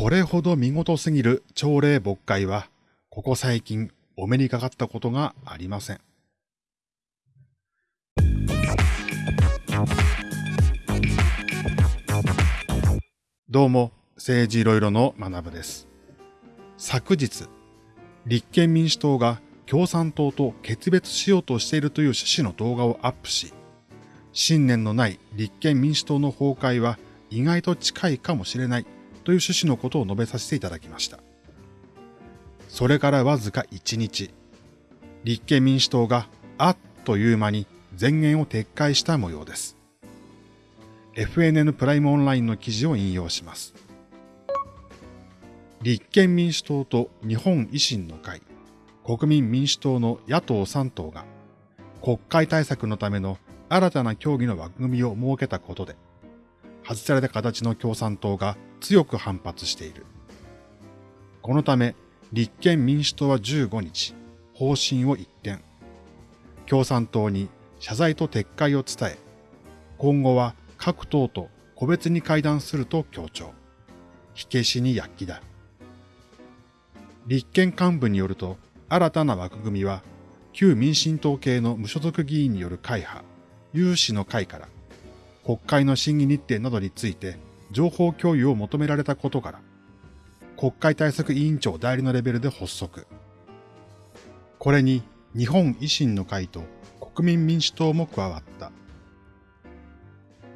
これほど見事すぎる朝礼勃会は、ここ最近お目にかかったことがありません。どうも、政治いろいろの学部です。昨日、立憲民主党が共産党と決別しようとしているという趣旨の動画をアップし、信念のない立憲民主党の崩壊は意外と近いかもしれないという趣旨のことを述べさせていただきました。それからわずか1日、立憲民主党があっという間に前言を撤回した模様です。FNN プライムオンラインの記事を引用します。立憲民主党と日本維新の会、国民民主党の野党3党が国会対策のための新たな協議の枠組みを設けたことで、外された形の共産党が強く反発している。このため、立憲民主党は15日、方針を一転、共産党に謝罪と撤回を伝え、今後は各党と個別に会談すると強調。火消しに躍起だ。立憲幹部によると、新たな枠組みは、旧民進党系の無所属議員による会派、有志の会から、国会の審議日程などについて情報共有を求められたことから、国会対策委員長代理のレベルで発足。これに日本維新の会と国民民主党も加わった。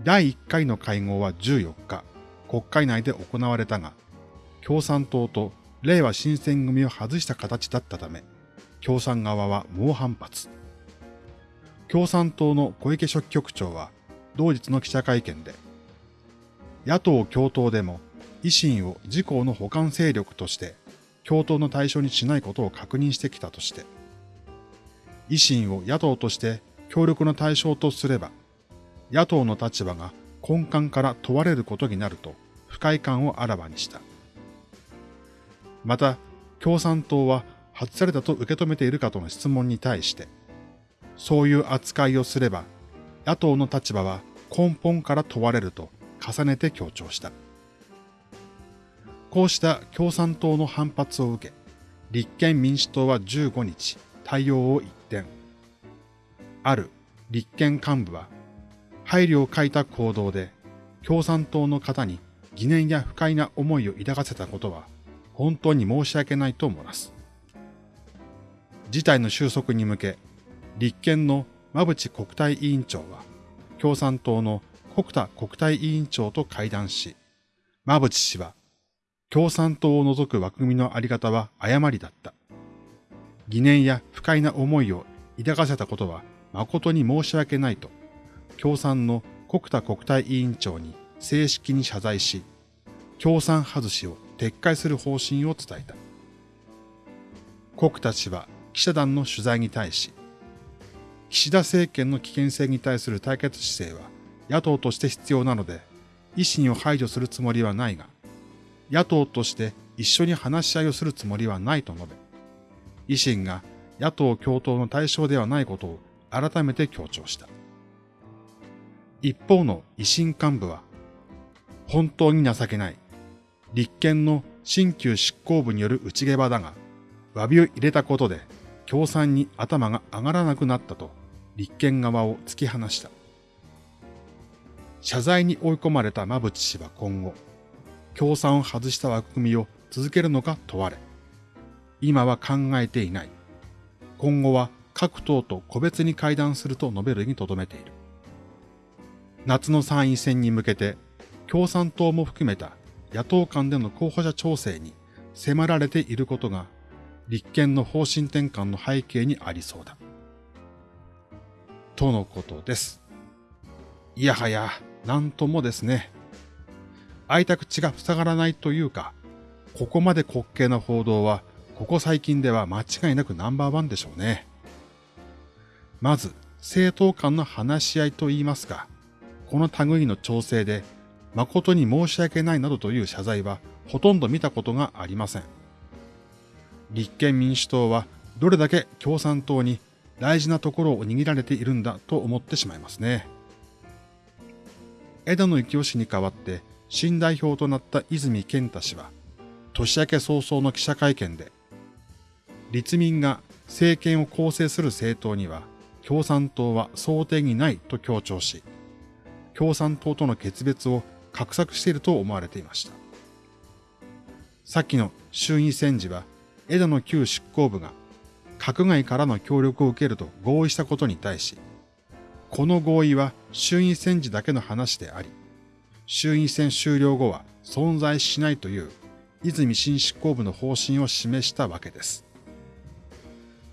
第1回の会合は14日、国会内で行われたが、共産党と令和新選組を外した形だったため、共産側は猛反発。共産党の小池書記局長は、同日の記者会見で、野党共闘でも維新を自公の補完勢力として共闘の対象にしないことを確認してきたとして、維新を野党として協力の対象とすれば、野党の立場が根幹から問われることになると不快感をあらわにした。また、共産党は外されたと受け止めているかとの質問に対して、そういう扱いをすれば、野党の立場は根本から問われると重ねて強調した。こうした共産党の反発を受け、立憲民主党は15日、対応を一転。ある立憲幹部は、配慮を欠いた行動で共産党の方に疑念や不快な思いを抱かせたことは本当に申し訳ないと漏らす。事態の収束に向け、立憲の馬淵国対委員長は、共産党の国田国対委員長と会談し、馬淵氏は、共産党を除く枠組みのあり方は誤りだった。疑念や不快な思いを抱かせたことは誠に申し訳ないと、共産の国田国対委員長に正式に謝罪し、共産外しを撤回する方針を伝えた。国田氏は記者団の取材に対し、岸田政権の危険性に対する対決姿勢は野党として必要なので、維新を排除するつもりはないが、野党として一緒に話し合いをするつもりはないと述べ、維新が野党共闘の対象ではないことを改めて強調した。一方の維新幹部は、本当に情けない。立憲の新旧執行部による内毛場だが、詫びを入れたことで共産に頭が上がらなくなったと立憲側を突き放した。謝罪に追い込まれた馬淵氏は今後、共産を外した枠組みを続けるのか問われ、今は考えていない。今後は各党と個別に会談すると述べるにとどめている。夏の参院選に向けて、共産党も含めた野党間での候補者調整に迫られていることが、立憲の方針転換の背景にありそうだ。とのことです。いやはや、なんともですね。開いた口が塞がらないというか、ここまで滑稽な報道は、ここ最近では間違いなくナンバーワンでしょうね。まず、政党間の話し合いと言いますか、この類の調整で、誠に申し訳ないなどという謝罪は、ほとんど見たことがありません。立憲民主党は、どれだけ共産党に大事なところを握られているんだと思ってしまいますね。枝野幸男氏に代わって新代表となった泉健太氏は、年明け早々の記者会見で、立民が政権を構成する政党には共産党は想定にないと強調し、共産党との決別を画策していると思われていました。先の衆院選時は枝野旧執行部が閣外からの協力を受けると合意したことに対し、この合意は衆院選時だけの話であり、衆院選終了後は存在しないという泉新執行部の方針を示したわけです。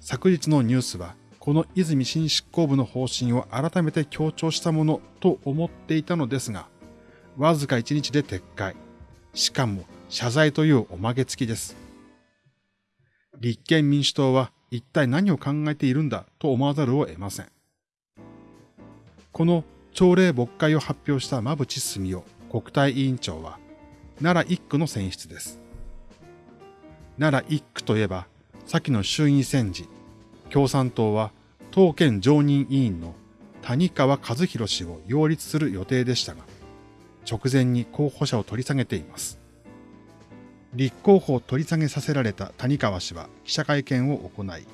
昨日のニュースは、この泉新執行部の方針を改めて強調したものと思っていたのですが、わずか1日で撤回。しかも謝罪というおまけ付きです。立憲民主党は一体何を考えているんだと思わざるを得ません。この朝礼牧会を発表した馬淵澄夫国対委員長は、奈良一区の選出です。奈良一区といえば、先の衆院選時、共産党は当県常任委員の谷川和弘氏を擁立する予定でしたが、直前に候補者を取り下げています。立候補を取り下げさせられた谷川氏は記者会見を行い、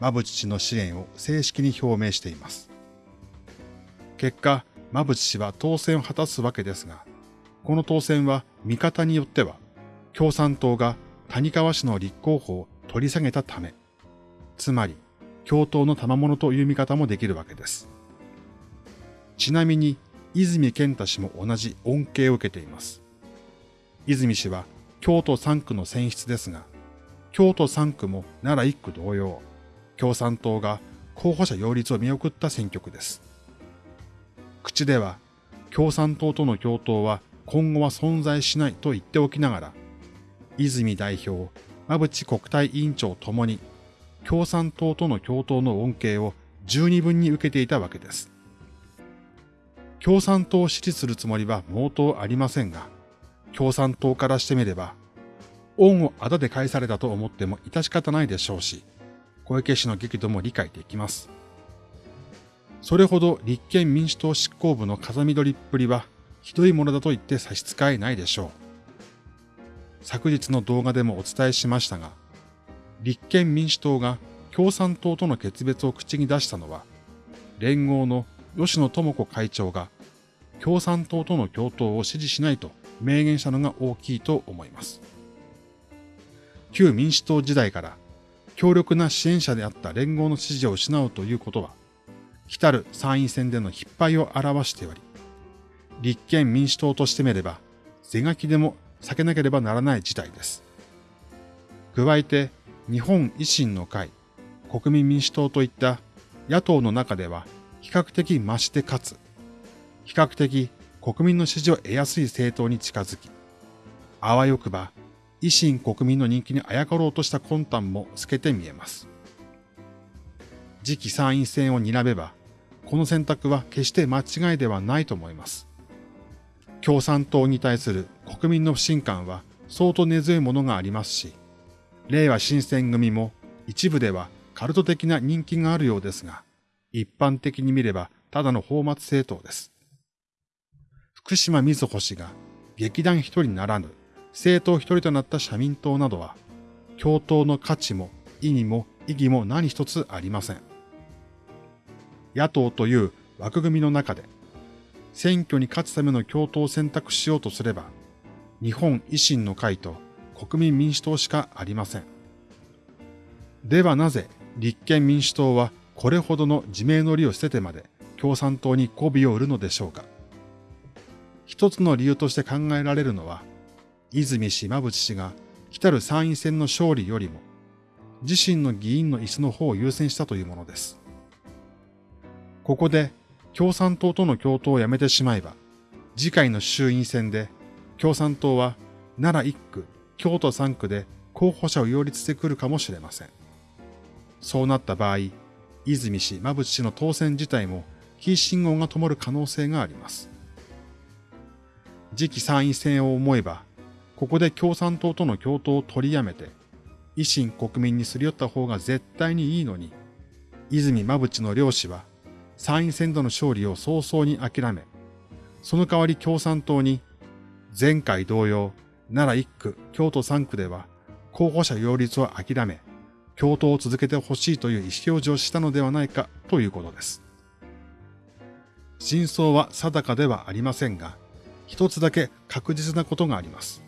馬淵氏の支援を正式に表明しています。結果、馬淵氏は当選を果たすわけですが、この当選は見方によっては、共産党が谷川氏の立候補を取り下げたため、つまり、共闘の賜物という見方もできるわけです。ちなみに、泉健太氏も同じ恩恵を受けています。泉氏は京都3区の選出ですが、京都3区も奈良1区同様、共産党が候補者擁立を見送った選挙区です。口では、共産党との共闘は今後は存在しないと言っておきながら、泉代表、馬淵国対委員長ともに、共産党との共闘の恩恵を十二分に受けていたわけです。共産党を支持するつもりは毛頭ありませんが、共産党からしてみれば、恩をあだで返されたと思っても致し方ないでしょうし、小池氏の激怒も理解できます。それほど立憲民主党執行部の風見取りっぷりはひどいものだと言って差し支えないでしょう。昨日の動画でもお伝えしましたが、立憲民主党が共産党との決別を口に出したのは、連合の吉野智子会長が共産党との共闘を支持しないと明言したのが大きいと思います。旧民主党時代から強力な支援者であった連合の支持を失うということは、来たる参院選での引っ張りを表しており、立憲民主党としてみれば、是がきでも避けなければならない事態です。加えて、日本維新の会、国民民主党といった野党の中では比較的増してかつ、比較的国民の支持を得やすい政党に近づき、あわよくば維新国民の人気にあやかろうとした魂胆も透けて見えます。次期参院選を睨めば、この選択は決して間違いではないと思います。共産党に対する国民の不信感は相当根強いものがありますし、令和新選組も一部ではカルト的な人気があるようですが、一般的に見ればただの放末政党です。福島瑞穂氏が劇団一人ならぬ政党一人となった社民党などは、共闘の価値も意義も意義も何一つありません。野党という枠組みの中で、選挙に勝つための共闘を選択しようとすれば、日本維新の会と国民民主党しかありません。ではなぜ立憲民主党はこれほどの自明の利を捨ててまで共産党に媚びを売るのでしょうか。一つの理由として考えられるのは、泉氏馬淵氏が来たる参院選の勝利よりも、自身の議員の椅子の方を優先したというものです。ここで共産党との共闘をやめてしまえば、次回の衆院選で共産党は奈良1区、京都3区で候補者を擁立してくるかもしれません。そうなった場合、泉氏、馬淵氏の当選自体も非信号が灯る可能性があります。次期参院選を思えば、ここで共産党との共闘を取りやめて、維新国民にすり寄った方が絶対にいいのに、泉馬淵の両氏は参院選での勝利を早々に諦め、その代わり共産党に前回同様奈良1区、京都3区では候補者擁立を諦め、共闘を続けてほしいという意思表示をしたのではないかということです。真相は定かではありませんが、一つだけ確実なことがあります。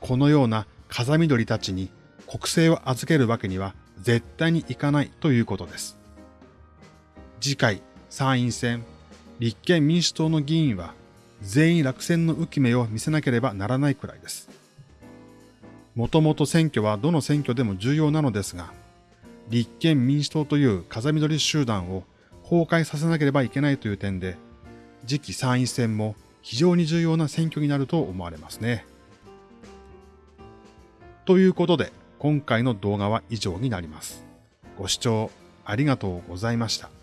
このような風緑たちに国政を預けるわけには絶対にいかないということです。次回参院選、立憲民主党の議員は全員落選の浮き目を見せなければならないくらいです。もともと選挙はどの選挙でも重要なのですが、立憲民主党という風緑集団を崩壊させなければいけないという点で、次期参院選も非常に重要な選挙になると思われますね。ということで、今回の動画は以上になります。ご視聴ありがとうございました。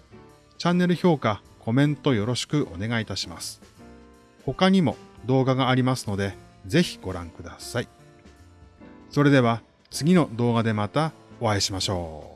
チャンネル評価、コメントよろしくお願いいたします。他にも動画がありますので、ぜひご覧ください。それでは次の動画でまたお会いしましょう。